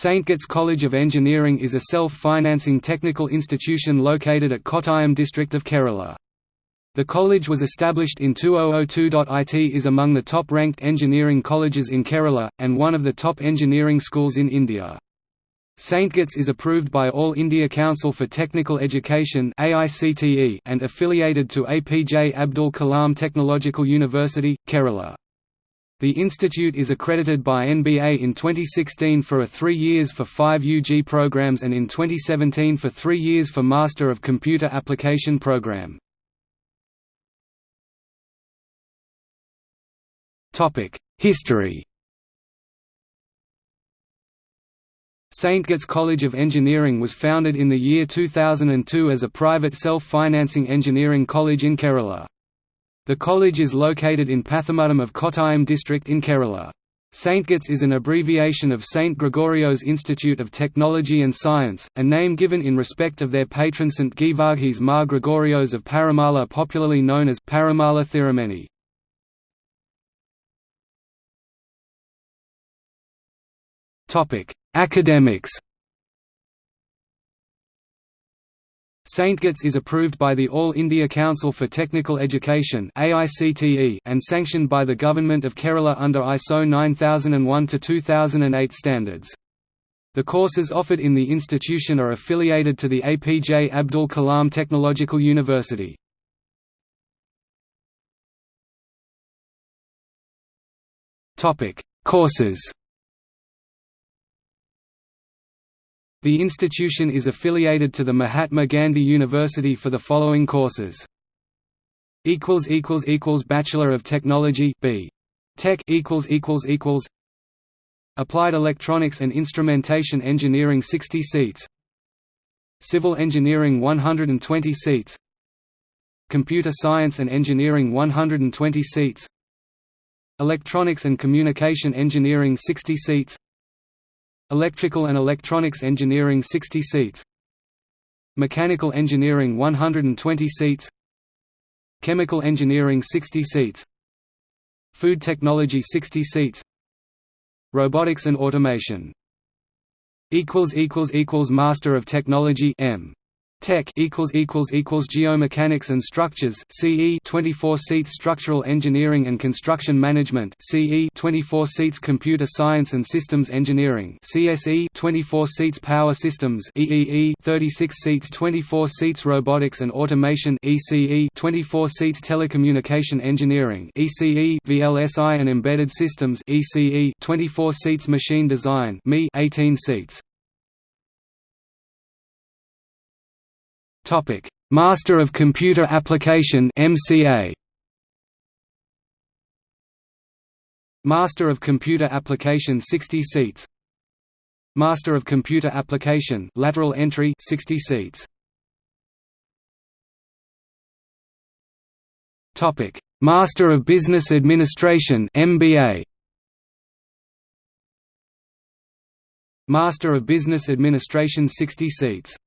Saintgits College of Engineering is a self-financing technical institution located at Kottayam district of Kerala. The college was established in 2002. It is among the top-ranked engineering colleges in Kerala, and one of the top engineering schools in India. Saintgits is approved by All India Council for Technical Education and affiliated to APJ Abdul Kalam Technological University, Kerala. The institute is accredited by NBA in 2016 for a three years for five UG programs and in 2017 for three years for Master of Computer Application program. History Saintgits College of Engineering was founded in the year 2002 as a private self-financing engineering college in Kerala. The college is located in Pathamuttam of Kottayam district in Kerala. Saintgits is an abbreviation of St. Gregorio's Institute of Technology and Science, a name given in respect of their patron St. Geevarghese Mar Gregorios of Parumala popularly known as Parumala Thirumeni. Academics Saintgits is approved by the All India Council for Technical Education and sanctioned by the Government of Kerala under ISO 9001-2008 standards. The courses offered in the institution are affiliated to the APJ Abdul Kalam Technological University. Courses The institution is affiliated to the Mahatma Gandhi University for the following courses. Bachelor of Technology B. Tech Applied Electronics and Instrumentation Engineering 60 seats Civil Engineering 120 seats Computer Science and Engineering 120 seats Electronics and Communication Engineering 60 seats Electrical and Electronics Engineering 60 seats. Mechanical Engineering 120 seats. Chemical Engineering 60 seats. Food Technology 60 seats. Robotics and Automation. Master of Technology M Tech equals equals equals Geomechanics and Structures CE 24 seats Structural Engineering and Construction Management CE 24 seats Computer Science and Systems Engineering CSE 24 seats Power Systems EEE 36 seats 24 seats Robotics and Automation ECE 24 seats Telecommunication Engineering ECE VLSI and Embedded Systems ECE 24 seats Machine Design ME 18 seats Topic: Master of Computer Application (MCA). Master of Computer Application 60 seats. Master of Computer Application lateral entry 60 seats. Topic: Master of Business Administration (MBA). Master of Business Administration 60 seats.